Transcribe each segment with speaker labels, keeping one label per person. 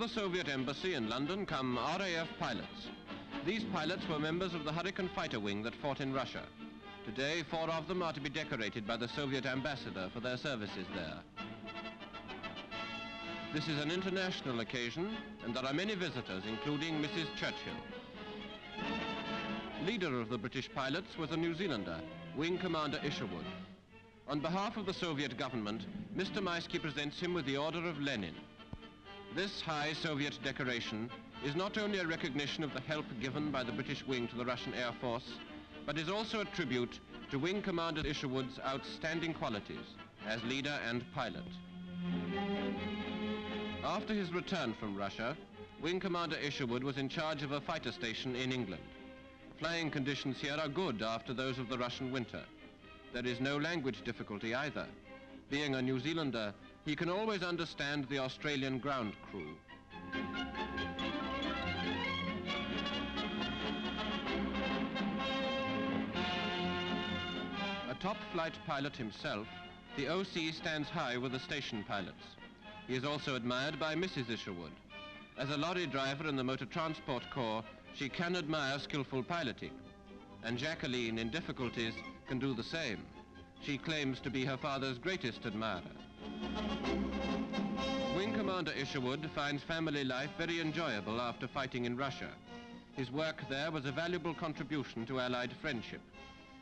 Speaker 1: the Soviet embassy in London come RAF pilots. These pilots were members of the Hurricane fighter wing that fought in Russia. Today, four of them are to be decorated by the Soviet ambassador for their services there. This is an international occasion, and there are many visitors, including Mrs. Churchill. Leader of the British pilots was a New Zealander, Wing Commander Isherwood. On behalf of the Soviet government, Mr. Maisky presents him with the Order of Lenin. This high Soviet decoration is not only a recognition of the help given by the British wing to the Russian Air Force, but is also a tribute to Wing Commander Isherwood's outstanding qualities as leader and pilot. After his return from Russia, Wing Commander Isherwood was in charge of a fighter station in England. Flying conditions here are good after those of the Russian winter. There is no language difficulty either. Being a New Zealander, he can always understand the Australian ground crew. A top flight pilot himself, the OC stands high with the station pilots. He is also admired by Mrs. Isherwood. As a lorry driver in the Motor Transport Corps, she can admire skillful piloting. And Jacqueline, in difficulties, can do the same. She claims to be her father's greatest admirer. Wing Commander Isherwood finds family life very enjoyable after fighting in Russia. His work there was a valuable contribution to Allied friendship,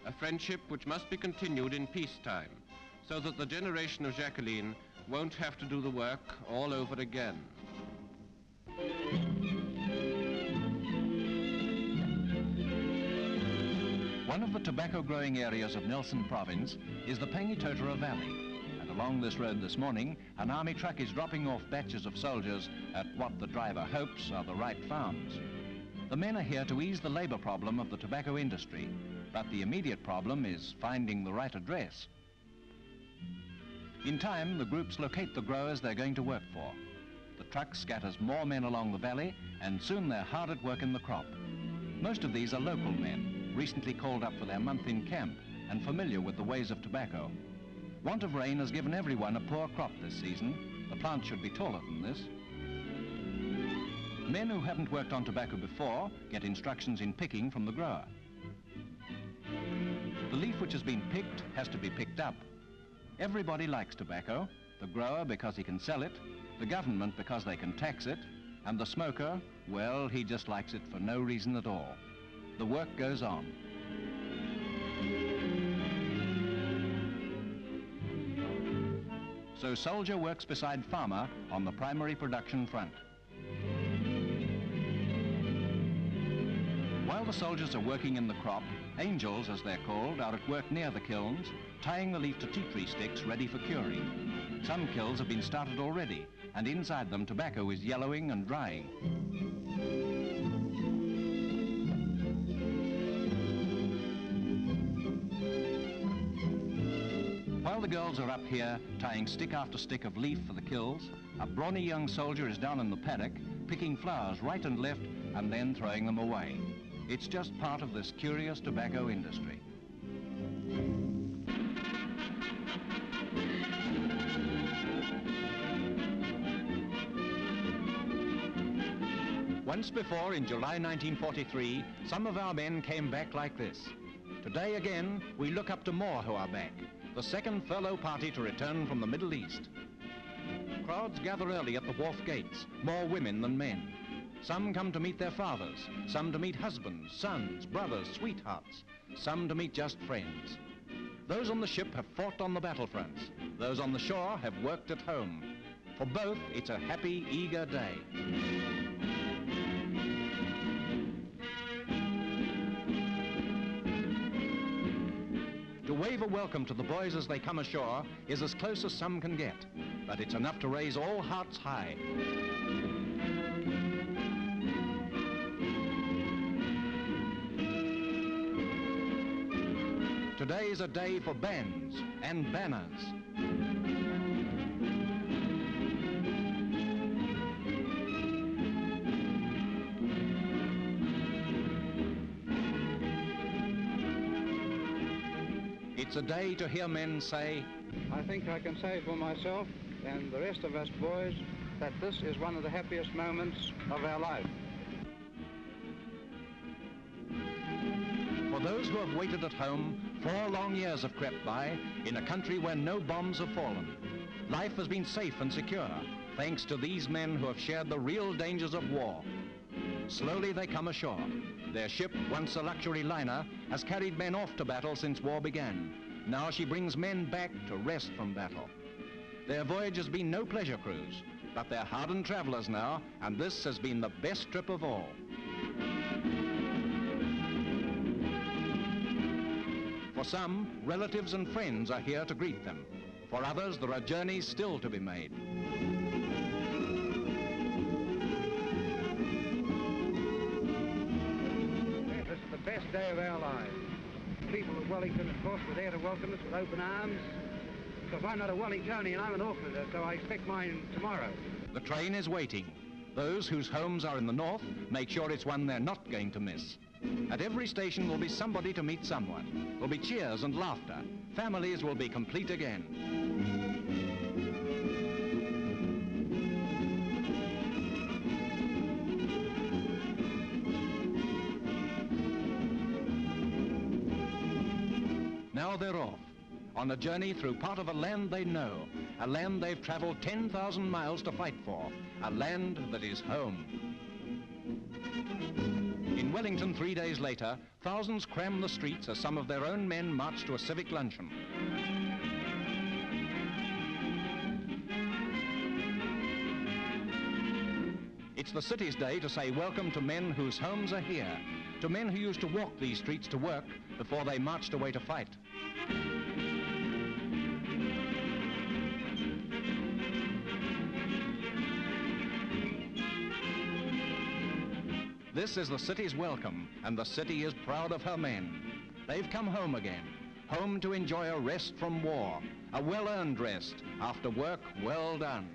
Speaker 1: a friendship which must be continued in peacetime, so that the generation of Jacqueline won't have to do the work all over again.
Speaker 2: One of the tobacco growing areas of Nelson Province is the Pangatotara Valley. Along this road this morning, an army truck is dropping off batches of soldiers at what the driver hopes are the right farms. The men are here to ease the labor problem of the tobacco industry, but the immediate problem is finding the right address. In time, the groups locate the growers they're going to work for. The truck scatters more men along the valley, and soon they're hard at work in the crop. Most of these are local men, recently called up for their month in camp and familiar with the ways of tobacco. Want of rain has given everyone a poor crop this season. The plant should be taller than this. Men who haven't worked on tobacco before get instructions in picking from the grower. The leaf which has been picked has to be picked up. Everybody likes tobacco, the grower because he can sell it, the government because they can tax it, and the smoker, well, he just likes it for no reason at all the work goes on. So soldier works beside farmer on the primary production front. While the soldiers are working in the crop, angels, as they're called, are at work near the kilns, tying the leaf to tea tree sticks ready for curing. Some kilns have been started already, and inside them tobacco is yellowing and drying. While the girls are up here tying stick after stick of leaf for the kilns, a brawny young soldier is down in the paddock picking flowers right and left and then throwing them away. It's just part of this curious tobacco industry. Once before, in July 1943, some of our men came back like this. Today again, we look up to more who are back the second furlough party to return from the Middle East. Crowds gather early at the wharf gates, more women than men. Some come to meet their fathers, some to meet husbands, sons, brothers, sweethearts, some to meet just friends. Those on the ship have fought on the battlefronts. Those on the shore have worked at home. For both, it's a happy, eager day. Wave a welcome to the boys as they come ashore is as close as some can get, but it's enough to raise all hearts high. Today is a day for bands and banners. It's a day to hear men say,
Speaker 3: I think I can say for myself and the rest of us boys that this is one of the happiest moments of our life.
Speaker 2: For those who have waited at home, four long years have crept by in a country where no bombs have fallen. Life has been safe and secure, thanks to these men who have shared the real dangers of war. Slowly they come ashore. Their ship, once a luxury liner, has carried men off to battle since war began. Now she brings men back to rest from battle. Their voyage has been no pleasure cruise, but they're hardened travelers now, and this has been the best trip of all. For some, relatives and friends are here to greet them. For others, there are journeys still to be made.
Speaker 3: Day of our lives. The People of Wellington, of course, were there to welcome us with open arms. Because I'm not a Wellingtonian, I'm an Aucklander, so I expect mine tomorrow.
Speaker 2: The train is waiting. Those whose homes are in the north make sure it's one they're not going to miss. At every station will be somebody to meet someone. There'll be cheers and laughter. Families will be complete again. They're off, on a journey through part of a land they know, a land they've traveled 10,000 miles to fight for, a land that is home. In Wellington, three days later, thousands cram the streets as some of their own men march to a civic luncheon. It's the city's day to say welcome to men whose homes are here, to men who used to walk these streets to work before they marched away to fight. This is the city's welcome, and the city is proud of her men. They've come home again, home to enjoy a rest from war, a well-earned rest after work well done.